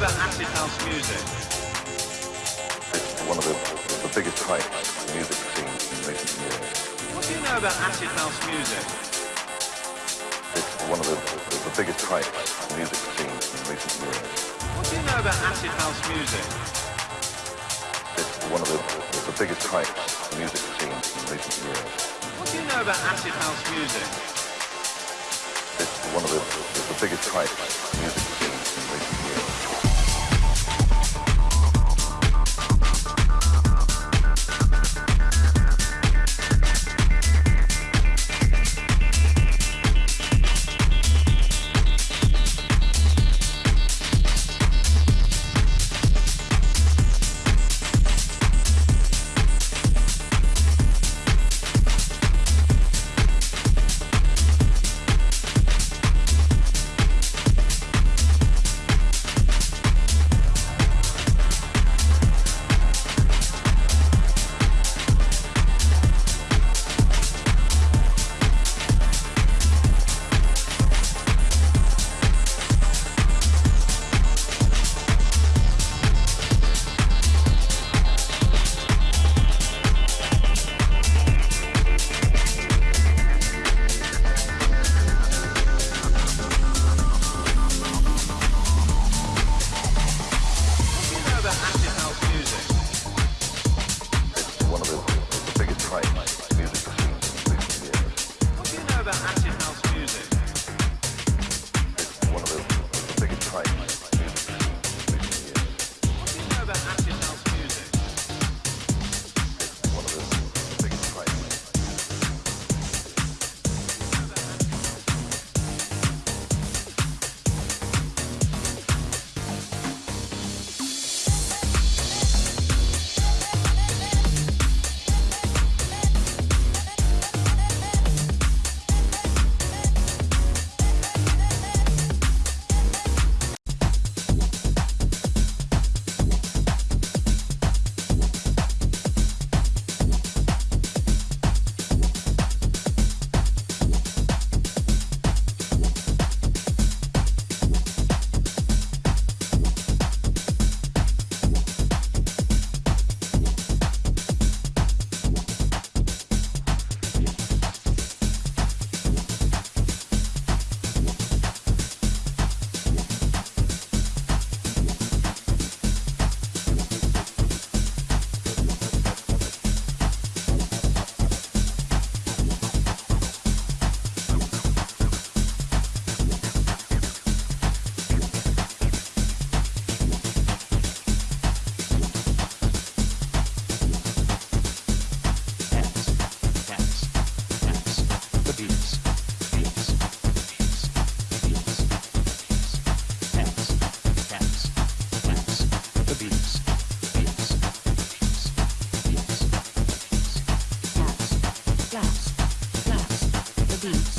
about acid house music? It's one of the, the biggest hypes in the music scene in recent years. What do you know about acid house music? It's one of the, the biggest hypes in the music scene in recent years. What do you know about acid house music? It's one of the, the biggest hypes in the music scene in recent years. What do you know about acid house music? It's one of the, the biggest hypes in the music blast, blast, the beat.